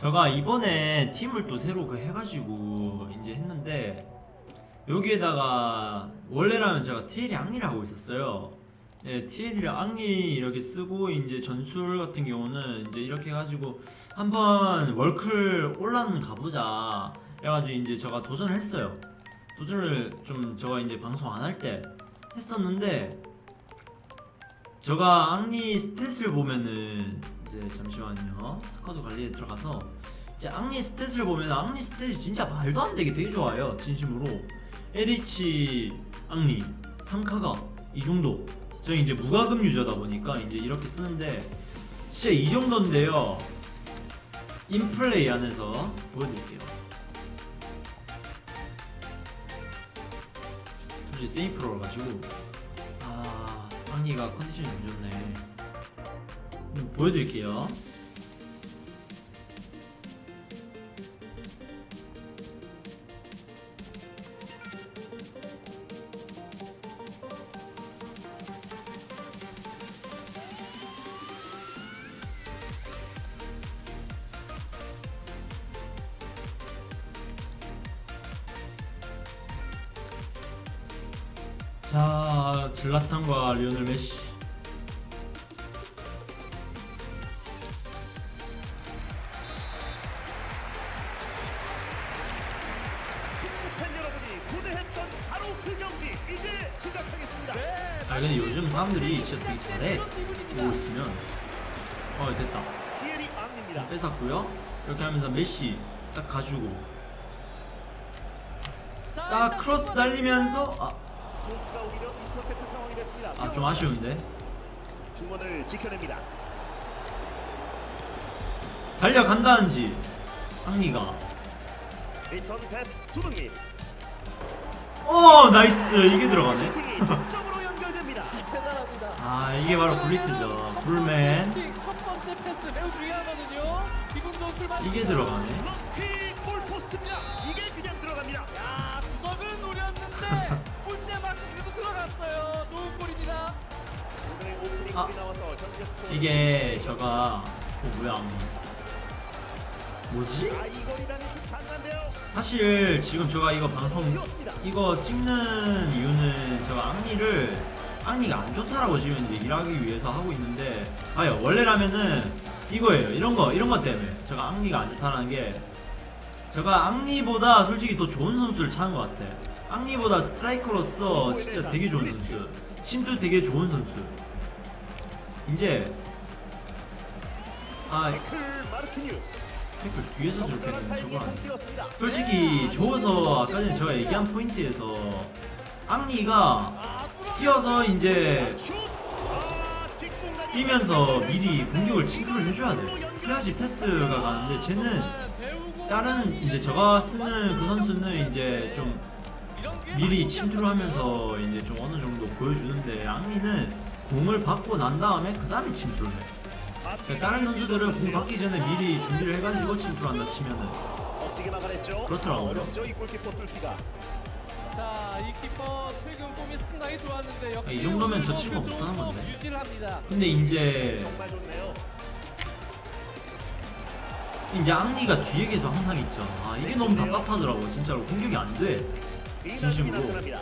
제가 이번에 팀을 또 새로 그 해가지고 이제 했는데 여기에다가 원래라면 제가 TL 앙리를 하고 있었어요. 예, TL 앙리 이렇게 쓰고 이제 전술 같은 경우는 이제 이렇게 해가지고 한번 월클 올라는 가보자. 그래가지고 이제 제가 도전을 했어요. 도전을 좀 제가 이제 방송 안 할 때 했었는데 제가 앙리 스탯을 보면은 이제 잠시만요. squad 관리에 들어가서 이제 앙리 stat을 보면 앙리 stat이 진짜 말도 안 되게 되게 좋아요 진심으로. LH 앙리 3카가 이 정도. 저희 이제 무과금 user다 보니까 이제 이렇게 쓰는데 진짜 이 정도인데요. in play 안에서 보여드릴게요. 솔직히 세이프로 가지고 아 앙리가 컨디션이 안 좋네. 음, 보여드릴게요 아 근데 요즘 사람들이 진짜 되게 잘해. 보고 있으면. 어 됐다. 뺏었고요. 이렇게 하면서 메시 딱 가지고. 딱 크로스 달리면서 됐습니다. 아좀 아쉬운데. 중원을 지켜냅니다. 달려간다는지 수능이 어 nice. 이게 들어가네 아 이게 바로 굴리트죠 불맨. 이게 들어가네. 이게 그냥 들어갑니다. 야, 구석을 노렸는데 골대만큼 그래도 들어갔어요. 좋은 골입니다. 아. 이게 저가 어 뭐야 앙리 뭐지? 사실 지금 제가 이거 방송. 이거 찍는 이유는 제가 앙리를 앙리가 안 좋다라고 지금 이제 일하기 위해서 하고 있는데 아요 원래라면은 이거예요 이런 거 이런 것 때문에 제가 앙리가 안 좋다는 게 제가 앙리보다 솔직히 더 좋은 선수를 찾은 것 같아 앙리보다 스트라이커로서 진짜 되게 좋은 선수 심도 되게 좋은 선수 이제 아. 태클 뒤에서 저렇게 되는 저거. 솔직히 좋아서 아까 전에 제가 얘기한 포인트에서 앙리가 아, 뛰어서 이제 뛰면서 미리 공격을 진출을 해줘야 돼. 그래야지 패스가 가는데 쟤는 다른 이제 제가 쓰는 그 선수는 이제 좀 미리 침투하면서 이제 좀 어느 정도 보여주는데 앙리는 공을 받고 난 다음에 그 다음에 침투를 해. 그러니까 다른 선수들은 공 받기 전에 미리 준비를 해가지고 침투한다 치면은 멋지게 막아냈죠. 그렇더라고요. 자, 이 키퍼 최근 폼이 상당히 좋았는데 역시 이 정도면 저 못하는 좋은 건데. 폼 유지를 합니다. 근데 이제 정말 좋네요. 이제 앙리가 뒤에 계속 항상 있죠. 아 이게 너무 답답하더라고 진짜로 공격이 안 돼. 진심으로. 나타납니다.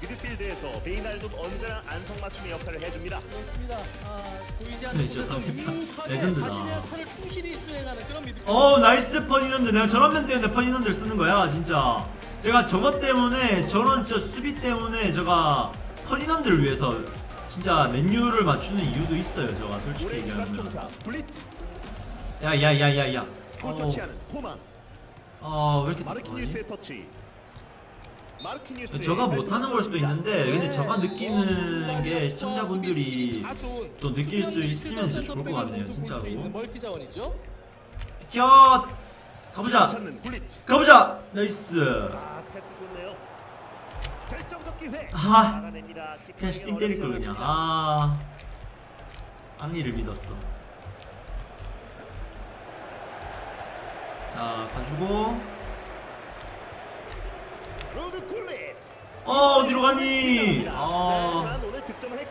미드필드에서 베이날둠 언제나 안성맞춤의 역할을 해줍니다. 그렇습니다. 아, 보이지 네, 않는 진짜 곳에서 다 유능하게 레전드다. 자신의 역할을 충실히 수행하는 그런 미드. 어 나이스 퍼디난드 내가 저런 면 때문에 퍼디난드를 쓰는 거야 진짜 제가 저것 때문에 저런 진짜 수비 때문에 제가 퍼디난드를 위해서 진짜 맨유를 맞추는 이유도 있어요 제가 솔직히 얘기하면. 야야야야야. 골 터치하는 코만. 어왜 이렇게 마르키뉴스의 터치. 저가 못하는 걸 수도 있는데 근데 저가 느끼는 게 시청자분들이 또 느낄 수 있으면 진짜 좋을 것 같네요 진짜로. 야 가보자. 가보자! 나이스 아 패스 좋네요. 결정적 기회. 아. 그냥 슈팅 때릴 걸 그냥. 아 앙리를 믿었어 자 가지고. 어 어디로 가니 아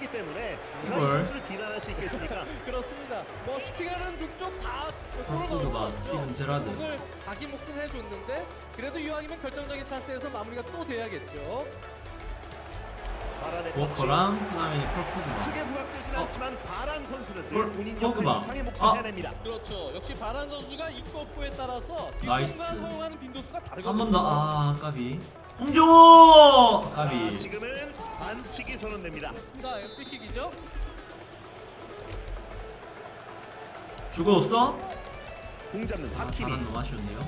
했기 때문에 이걸. 선수를 비난할 수 있겠습니까? 그렇습니다. 뭐 슈팅하는 북쪽 다 포르투가 스티븐 제라드. 오늘 자기 몫은 해줬는데 그래도 이왕이면 결정적인 찬스에서 마무리가 또 돼야겠죠. 워커랑 그다음에 폴 포그바가 크게 부각되진 어. 않지만 바란 선수는 볼- 늘 본인. 역할 이상의 몫을 아. 해냅니다. 그렇죠. 역시 바란 선수가 입구 오프에 따라서. 뒷공간 허용하는 빈도수가 다르거든요. 한번더아 까비 홍정호 자, 까비 지금은 반칙이 선언됩니다. 그렇습니다. 프리킥이죠. 주고 없어? 공 잡는 아 하키미. 바란 너무 아쉬운데요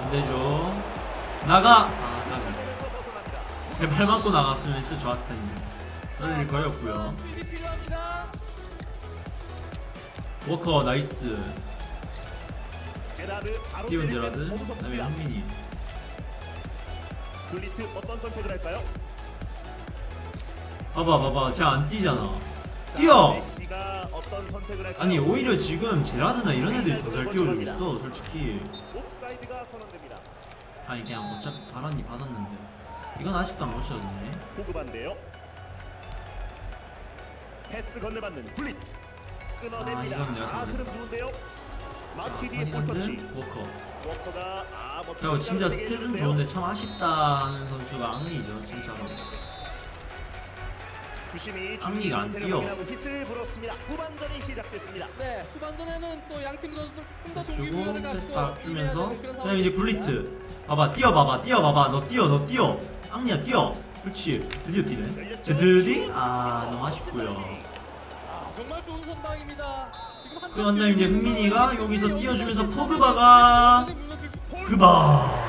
안 되죠 나가 아 벗어납니다. 제발 맞고 나갔으면 진짜 좋았을 텐데 그럴 거리 없고요 수비 필요합니다. 워커 나이스 때리면 제라드 그다음에. 흥민이 블리트 어떤 선택을 할까요? 봐봐 봐봐 쟤안 뛰잖아 자, 뛰어! 아니 오히려 지금 제라드나 이런 애들이 더 잘 뛰어주고 있어 솔직히. 아니 그냥 어차피 바란이 받았는데 이건 아직도 안 고쳐졌네 보급한데요. 패스 건네받는 블리트 끊어냅니다. 아, 이건 내가 아. 그럼 좋은데요. 아니건데 볼터치. 워커 워커가 아 멋진 그리고 진짜 스탯은. 좋은데 참 아쉽다 하는 선수가 앙리죠 진짜로 주심이 앙리가 안 뛰어. 휘슬 불었습니다. 후반전이 시작됐습니다. 네, 후반전에는 또 양팀 선수들 조금 더 주고 패스 주면서 그다음에 이제 블리트 봐봐 뛰어봐봐 뛰어봐봐 너 뛰어 너 뛰어 앙리야 뛰어 그렇지 드디어 뛰네 제 드디? 아 너무 아쉽고요 아, 정말 좋은 선방입니다. 그런 다음에 이제 흥민이가 여기서 뛰어주면서 포그바가 그바.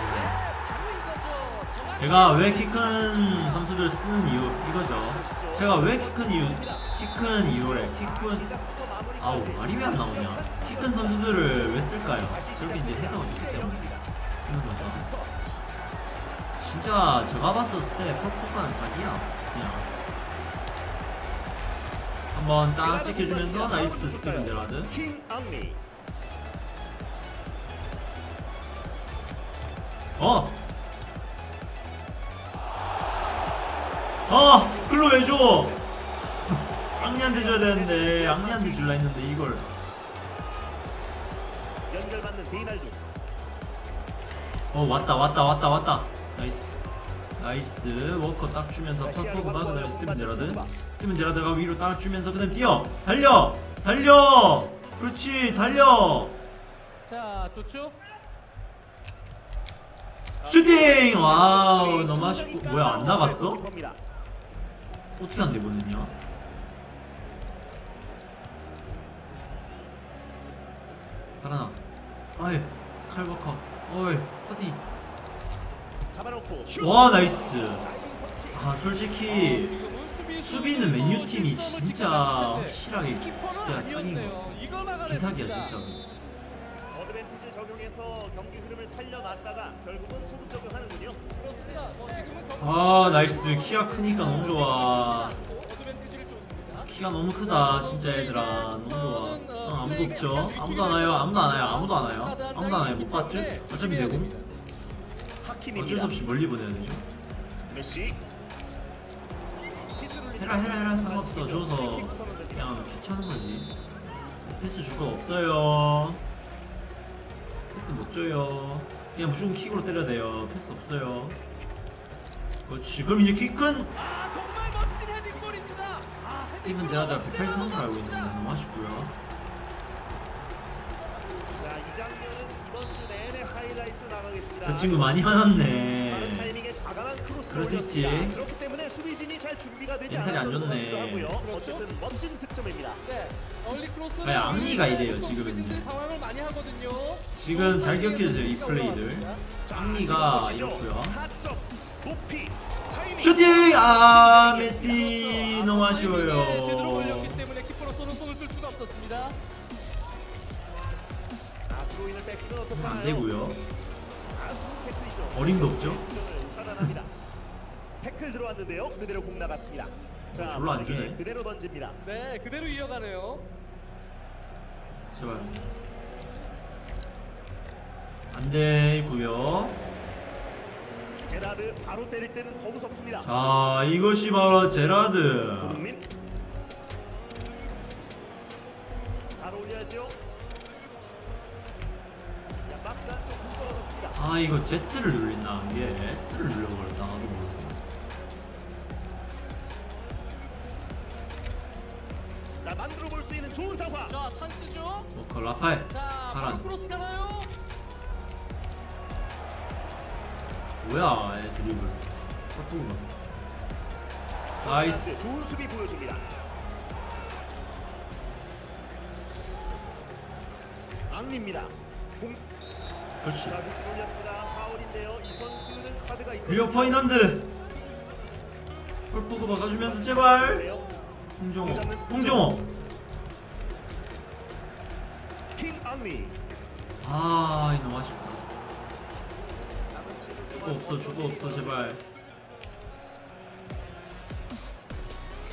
제가 왜 키 큰 선수들 쓰는 이유 이거죠. 제가 왜 키 큰 이유 키 큰 이유래 키큰 아우 말이 왜 안 나오냐. 키 큰 선수들을 왜 쓸까요? 저렇게 이제 헤더가 좋기 때문에. 쓰는 거죠. 진짜 제가 봤었을 때 폴 포그바는 사기야. 그냥 한번 딱 찍혀주면서 나이스 스티븐 제라드. 어! 어! 글로 왜 줘? 앙리한테 줘야 되는데 앙리한테 줄라 했는데 이걸. 연결받는 어 왔다 왔다 왔다 왔다. 나이스. 나이스. 워커 딱 주면서 폴 포그바 그 다음에 스티븐 제라드 스티븐 제라드가 위로 딱 주면서 그 다음에 뛰어. 달려. 달려. 그렇지. 달려. 자, 좋죠? 슈팅! 와우 너무 아쉽고. 뭐야 안 나갔어? 어떻게 안 내보냈냐? 달아나 아이 칼버커 어이 어디. 슛! 와 나이스. 아 어, 솔직히 수비는 맨유 팀이 진짜 확실하게 진짜 사귄 거. 기사기야 진짜. 어드밴티지를 적용해서 경기 흐름을 살려놨다가 결국은 소급 적용하는군요. 아 나이스. 키가 크니까 너무 좋아. 키가 너무 크다 진짜 얘들아. 너무 좋아. 어, 아무도 없죠? 아무도 안 와요? 아무도 안 와요? 아무도 안 와요? 아무도 안 와요? 못 봤죠? 어차피 되고. 어쩔 수 없이 멀리 보내야 되죠. 메시. 해라 해라 해라 상관없어. 줘서 그냥 킥 차는 거지. 패스 줄 거 없어요. 패스 못 줘요. 그냥 무조건 킥으로 때려야 돼요. 패스 없어요. 어, 지금 이제 키큰 아, 정말 멋진 헤딩골입니다. 아, 스티븐 제라드가 183으로 알고 있는데 너무 아쉽고요. 자, 이 장면은 이번 주 내내 하이라이트 나가겠습니다. 저 친구 많이 화났네. 그럴 수 있지. 멘탈이 안 좋네. 그렇죠. 어쨌든 멋진 득점입니다. 네. 얼리 앙리가 이래요, 지금은요. 선수들이 상황을 많이 하거든요. 지금 잘 기억해주세요 이 플레이들 보시죠. 이렇고요. 슈팅! 아 메시 너무 네, 아쉬워요. 아, 뺏기면 어떡하나요? 안 되고요 아. 어림도 없죠. 태클 들어왔는데요. 그대로 공 나갔습니다. 자, 절로 안 주네. 그대로 던집니다. 네, 그대로 이어가네요. 제발 안 되고요 제라드 바로 때릴 때는 더 무섭습니다. 자 이것이 바로 제라드 손흥민 바로 올려야죠. 아 이거 Z를 눌린다 이게 S를 눌려버렸 자 찬스죠. 워커 라파엘 자 바란. 크로스 가나요? 뭐야 얘 드리블 헛두구만 나이스 좋은 수비 보여줍니다. 앙리입니다. 공... 그렇지. 리오 퍼이난드 골보고 막아주면서 제발 홍종호 홍종호 아 너무 아쉽다 주고 없어 주고 없어 제발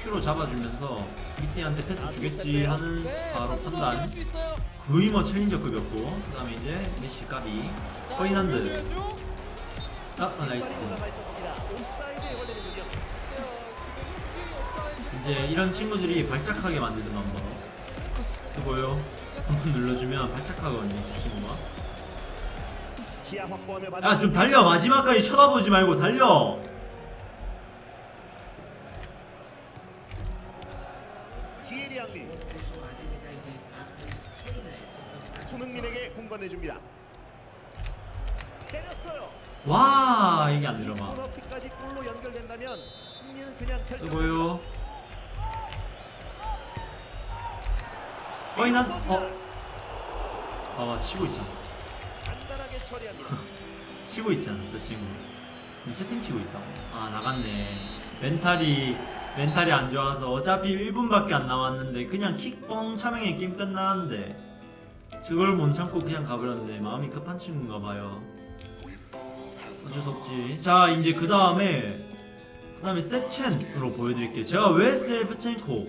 큐로 잡아주면서 미티한테 패스 주겠지 하는 네, 바로 판단. 거의 뭐 challenger급이었고 그 다음에 이제 메시 까비 올려줘야죠. 아, 아 nice. 이제 이런 친구들이 발작하게 만드는 방법 그거요 눌러주면 발작하거든요 저 친구가. 야 좀 달려. 마지막까지 쳐다보지 말고 달려. 손흥민에게 공간해 줍니다. 와 이게 안 들어가. 수고요 거인한 어? 아 치고 있잖아. 치고 있잖아 저 친구 채팅 치고 있다고 아 나갔네. 멘탈이 멘탈이 안 좋아서 어차피 1분밖에 안 남았는데 그냥 킥뻥 차명의 게임 끝나는데 그걸 못 참고 그냥 가버렸는데 마음이 급한 친구인가 봐요. 어쩔 수 없지. 자 이제 그 다음에 그 다음에 세첸으로 보여드릴게요. 제가 왜 세브첸코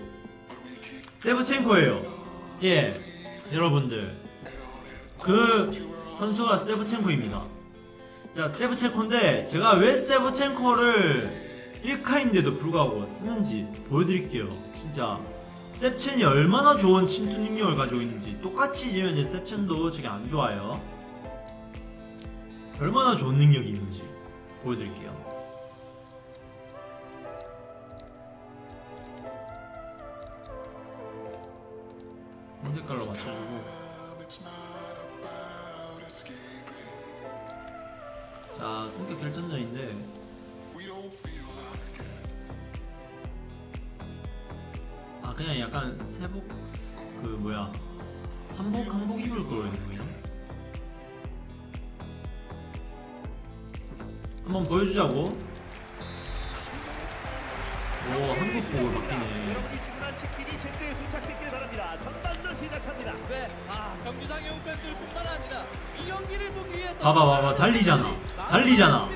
세브첸코예요 예 여러분들. 그 선수가 세브첸코입니다. 자 세브첸코인데 제가 왜 세브첸코를 1카인데도 불구하고 쓰는지 보여드릴게요. 진짜. 셉첸이 얼마나 좋은 침투 능력을 가지고 있는지 똑같이 지면 이제 셉첸도 저게 안 좋아요. 얼마나 좋은 능력이 있는지 보여드릴게요 색깔로 맞춰주고. 자 승격 결정전인데. 아 그냥 약간 세복 그 뭐야. 한복 한복 입을 그냥 한번 보여주자고. 오 한국복을 바뀌네 시작합니다. 네, 아 경기장의 팬들뿐만 아니라 이 경기를 보기 위해서 봐봐 봐봐. 달리잖아. 달리잖아.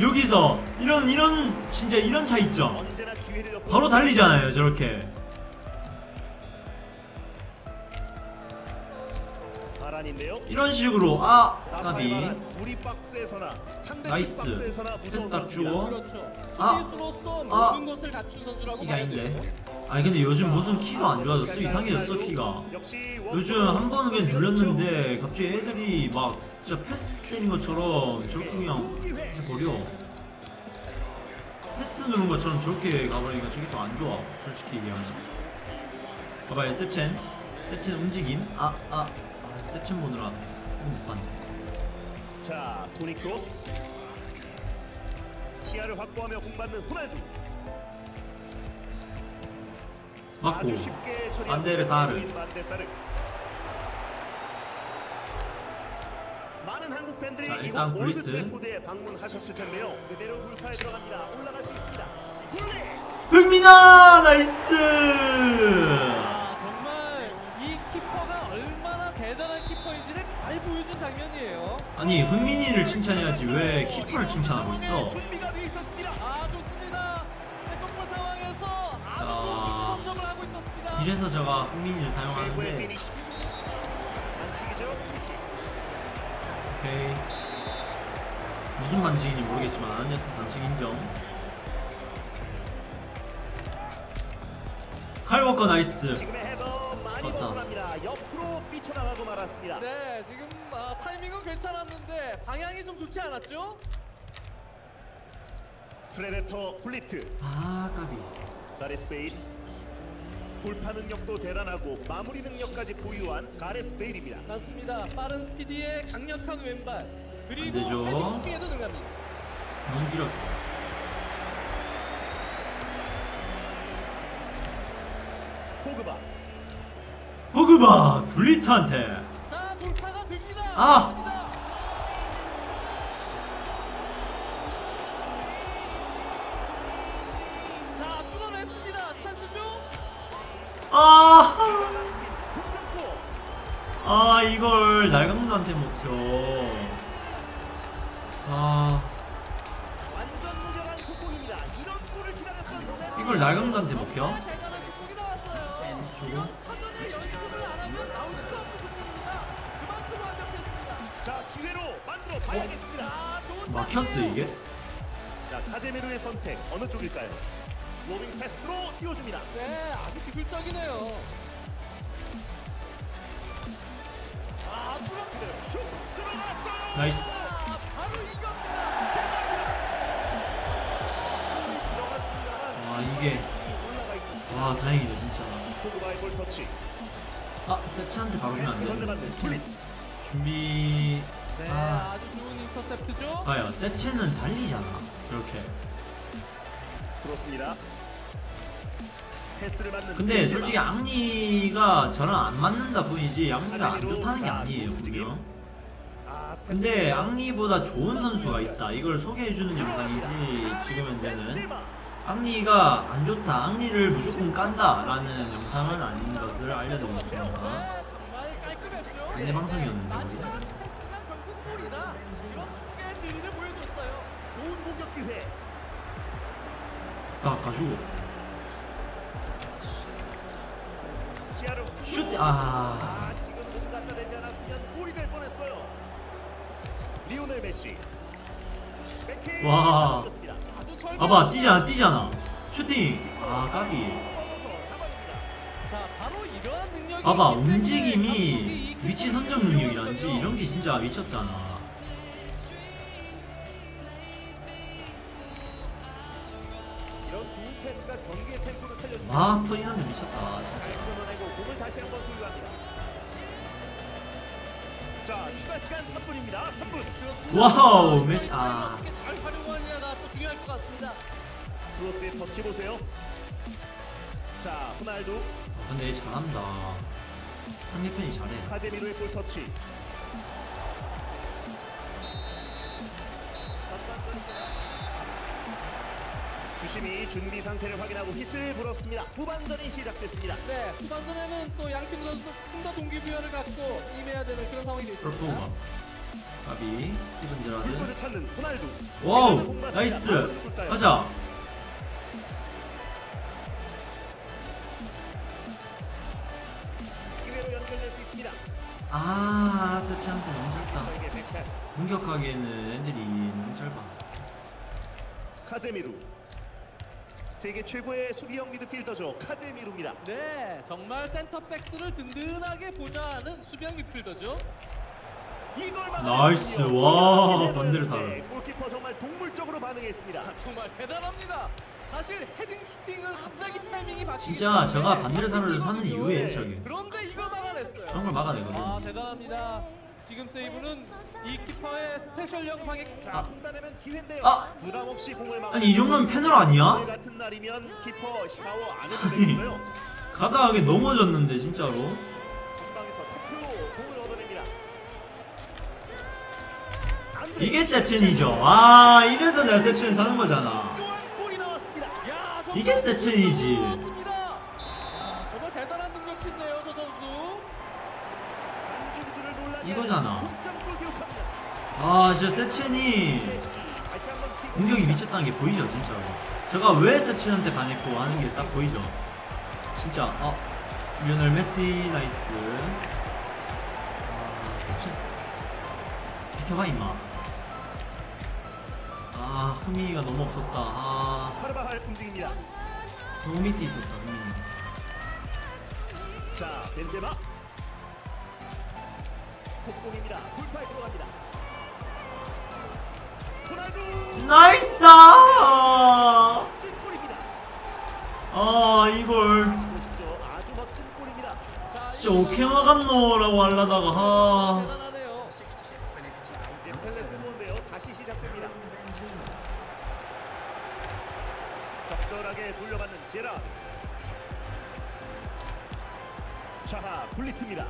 여기서 이런 이런 진짜 이런 차이점 기회를 엿보는 바로 달리잖아요 저렇게 바란인데요. 이런 식으로 아 까비 nice. 박스에서나 패스 무서운 딱 선수입니다. 주고. 그렇죠. 아. 아. 이게 아닌데. 아니 근데 요즘 무슨 키가 안 좋아졌어 이상해졌어 키가 요즘 한 번은 그냥 눌렸는데 갑자기 애들이 막 진짜 패스 때린 것처럼 저렇게 그냥 해버려 패스 누른 것처럼 저렇게 가버리니까 저게 더 안 좋아 솔직히 얘기하면 봐봐 요 셉첸 셉첸 움직임 아아 아, 아, 셉첸 보느라 못 봤네 자, 토니 크로스. 시야를 확보하며 공받는 호날두. 맞고. 있는 반대사를. 많은 한국 팬들이 자, 일단 굴리트. 방문하셨을 텐데요. 그대로 돌파에 들어갑니다. 올라갈 수 있습니다. 골! 흥민아 nice 장면이에요. 아니 흥민이를 칭찬해야지 왜 키퍼를 칭찬하고 있어 있었습니다. 아 자. 이래서 제가 흥민이를 사용하는데 피니시. 반칙이죠. 오케이 무슨 반칙인지 모르겠지만 여튼 반칙 인정 칼워커 nice 많이 컸다. 벗어납니다. 옆으로 삐쳐나가고 말았습니다. 네, 지금 아, 타이밍은 괜찮았는데 방향이 좀 좋지 않았죠? 프레데터 굴리트 아 까비 가레스 베일 돌파 능력도 대단하고 마무리 능력까지 보유한 가레스 베일입니다. 맞습니다. 빠른 스피드에 강력한 왼발 그리고 안 되죠. 헤딩 슈팅에도 능합니다. 너무 길어 포 포그바 굴리트한테. 아! 아! 아 이걸 날강도한테 먹혀 아. 이걸 날강도한테 먹혀? 주고 막혔어. 이게? 자 카제미르의 선택 어느 쪽일까요? 로빙 패스로 띄워줍니다. 네, 아주 기술적이네요. 아, 뚫었어요. 슛 들어갔어요. 나이스 아, 바로 이겁니다. 와 이게 올라가 있고 와 다행이다 진짜 포그바의 볼 터치. 아 세치한테 바로 주면 안 선제 받는 플릿. 되는데 준비 네, 아. 아. 주 좋은 인터셉트죠. 봐요 세체는 달리잖아 이렇게 그렇습니다. 패스를 받는 근데 플릿. 솔직히 앙리가 저랑 안 맞는다 뿐이지 앙리가 안 좋다는 게 아니에요 분명 아, 근데 앙리보다 좋은 선수가 있다 이걸 소개해주는 영상이지 지금 현재는. 앙리가 안 좋다 앙리를 무조건 깐다 라는 영상은 아닌 것을 깔끔했죠. 안내 방송이었는데 우리 않은 패스가 결국 골이다. 이런 축구의 진리를 보여줬어요. 딱 가지고 슛! 아 아, 지금 몸 갖다 대지 않았으면 골이 될 뻔했어요. 리오넬 메시. 백헤이 와. 봐봐 뛰잖아 뛰잖아 슈팅 아 까비 봐봐 움직임이 위치 선정 능력이란지 보여줬어요. 이런 게 진짜 미쳤잖아 살려줍니다. 와 퍼이난데 미쳤다. 자, 추가 시간 3분입니다. 3분. 그렇습니다. 와우, 메시- 아. 어떻게 잘 활용하느냐가 또 중요할 것 같습니다. 크로스의 터치 보세요. 자, 호날두, 아, 근데 얘 잘한다 상대편이 잘해 카제미로의 볼 터치. 주심이 준비 상태를 확인하고 휘슬 불었습니다. 후반전이 시작됐습니다. 네, 후반전에는 또 양팀 선수 좀더 동기부여를 갖고 임해야 되는 그런 상황이. 프로포가 까비 스티븐 제라드 찾는 호날두. 와우 nice 가자. 아 셉첸한테 너무 짧다. 공격하기에는 애들이 너무 짧아 카제미루. 세계 최고의 수비형 미드필더죠. 카제미루입니다. 네, 정말 센터백들을 든든하게 보좌하는 수비형 미필더죠. 이걸 nice. 와, 였는데 살아. 골키퍼 정말 동물적으로 반응했습니다. 정말 대단합니다. 사실 헤딩 슈팅은 갑자기 타이밍이 바뀌기 진짜 제가 반대로 사를 사는. 이유예요 저게 그런데 이걸 막아냈어요. 저런 걸 막아내거든 아 대단합니다. 지금 세이브는 이 키퍼의 스페셜 영상에 자, 판단하면 기회인데요. 아. 부담 없이 공을 막. 아니 이 정도면 패널 아니야? 오늘 같은 날이면 키퍼 샤워 안 해도 되겠어요. 가다하게 넘어졌는데 진짜로 전방에서 탑으로 공을 얻어냅니다. 안드레 이게 셉션이죠 아 이래서 내가 셉션 사는 거잖아 또한 골이 나왔습니다. 야, 정말 이게 셉션이지. 이거잖아. 아 진짜 킥. 공격이 미쳤다는 게 보이죠 진짜로 제가 왜 셉션한테 반했고 하는 게 딱 보이죠 진짜 어 리오넬 메시 nice 아 셉션 비켜봐 임마 아 흐미가 너무 없었다 아. 너무 밑에 있었다 흐미 자, 벤제마. 속공입니다. 돌파에 들어갑니다. 호날두 nice 아. 이걸 진짜 오케이 나갔노라고 하려다가 아 대단하네요. 자, 이제 펠레 스코어인데요. 다시 시작됩니다. 적절하게 돌려받는 제라. 자, 블리트입니다.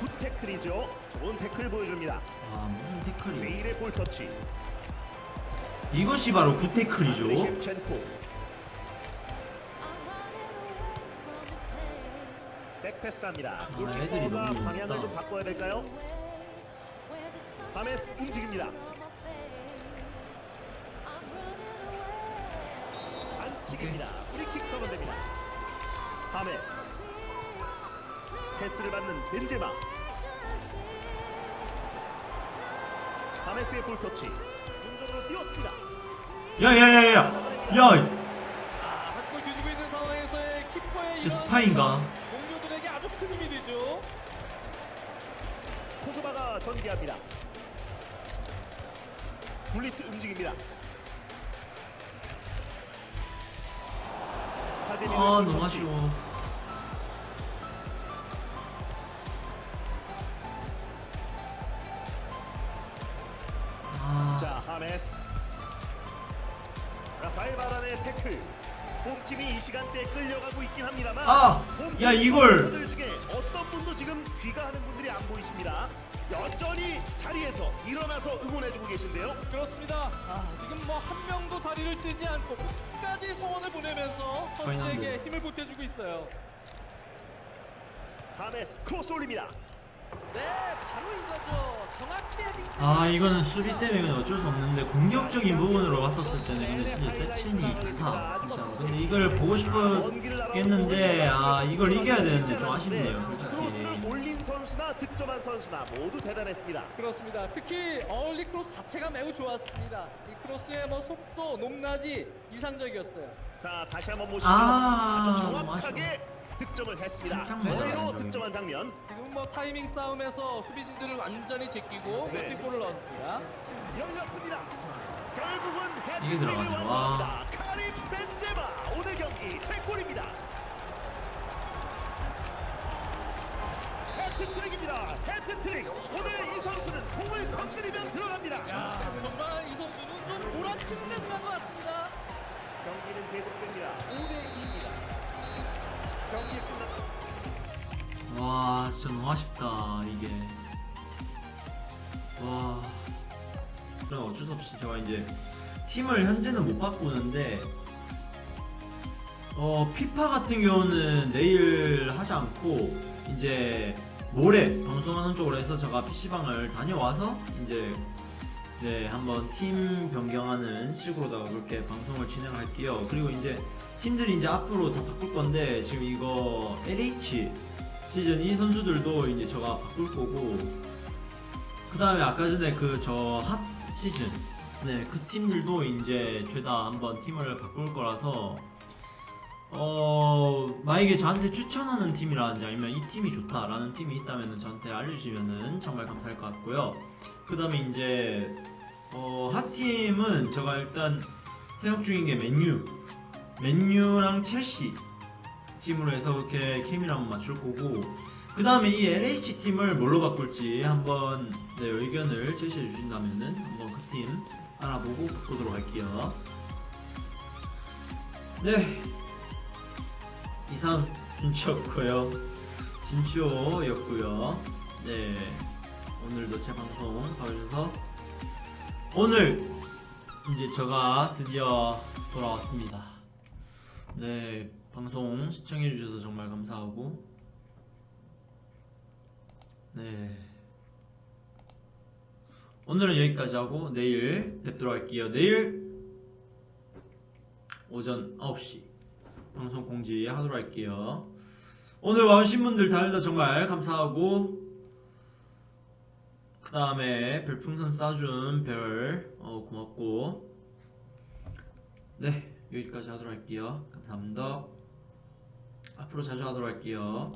good 태클이죠. 좋은 태클 보여줍니다. 아, 무슨 태클이 메일의 볼 터치. 이것이 바로 good 태클이죠 셰프첸코. 백패스합니다. 아, 애들이 너무 방향을. 좀 바꿔야 될까요? 하메스 움직입니다. 안치기입니다. 프리킥 선언됩니다. 하메스 패스를 받는 벤제마. 하메스의 볼 터치. 공격으로 뛰었습니다. 야야야야 야 아, 한골 뒤지고 있는 상황에서의 키퍼의 저 이런 스파인가 동료들에게 아주 큰 힘이 되죠. 포그바가 전개합니다. 블리트 움직입니다. 아볼 너무 터치. 아쉬워 야, 이걸! 선수들 중에 어떤 분도 지금 귀가하는 분들이 안 보이십니다. 여전히 자리에서 일어나서 응원해주고 계신데요. 그렇습니다. 아, 지금 뭐 한 명도 자리를 뜨지 않고 끝까지 성원을 보내면서 선수에게. 힘을 보태주고 있어요. 하메스 크로스 올립니다. 네, 바로 이거죠. 아 이거는 수비 때문에 어쩔 수 없는데 공격적인 부분으로 봤었을 때는 근데 진짜 세친이 좋다 진짜로 근데 이걸 보고 싶었겠는데 아 이걸 이겨야 되는데 좀 아쉽네요 솔직히 올린 선수나 득점한 선수나 모두 대단했습니다. 그렇습니다. 특히 early 크로스 자체가 매우 좋았습니다. 이 크로스의 뭐 속도, 높낮이 이상적이었어요. 자 다시 한번 보시죠. 아, 정확하게 득점을 했습니다. 머리로 맞아요, 득점한 장면. 지금 뭐 타이밍 싸움에서 수비진들을 완전히 제끼고 네. 멋진 골을 넣었습니다. 열렸습니다. 결국은 들어가네. 완성합니다. 카림 벤제마 오늘 경기 세 골입니다. 헤트트릭입니다. 헤트트릭. 오늘 이 선수는 공을 건드리면 들어갑니다. 야, 정말 이 선수는 좀 몰아치는 것 같습니다. 경기는 계속됩니다. 5대 2입니다. 경기 끝났. 와 진짜 너무 아쉽다 이게. 와. 그럼 어쩔 수 없이 제가 이제 팀을 현재는 못 바꾸는데 어 피파 같은 경우는 내일 하지 않고 이제 모레 방송하는 쪽으로 해서 제가 PC방을 다녀와서 이제 네 한번 팀 변경하는 식으로 다가 그렇게 방송을 진행할게요. 그리고 이제 팀들이 이제 앞으로 다 바꿀 건데 지금 이거 LH 시즌 이 선수들도 이제 제가 바꿀 거고 그 다음에 아까 전에 그 저 핫 시즌 네그 팀들도 이제 죄다 한번 팀을 바꿀 거라서 어 만약에 저한테 추천하는 팀이라든지 아니면 이 팀이 좋다라는 팀이 있다면 저한테 알려주시면은 정말 감사할 것 같고요. 그 다음에 이제 어 핫팀은 제가 일단 생각 중인 게 맨유. 맨유랑 첼시 팀으로 해서 그렇게 케미를 한번 맞출 거고 그 다음에 이 LH 팀을 뭘로 바꿀지 한번 네, 의견을 제시해 주신다면 은 한번 그 팀 알아보고 바꾸도록 할게요. 네 이상 준치였고요. 진치호였고요. 네 오늘도 제 방송 봐주셔서 오늘 이제 제가 드디어 돌아왔습니다. 네, 방송 시청해주셔서 정말 감사하고, 네. 오늘은 여기까지 하고, 내일 뵙도록 할게요. 내일 오전 9시 방송 공지 하도록 할게요. 오늘 와주신 분들 다들 정말 감사하고, 그 다음에 별풍선 쏴준 별, 어, 고맙고, 네 여기까지 하도록 할게요. 감사합니다. 앞으로 자주 하도록 할게요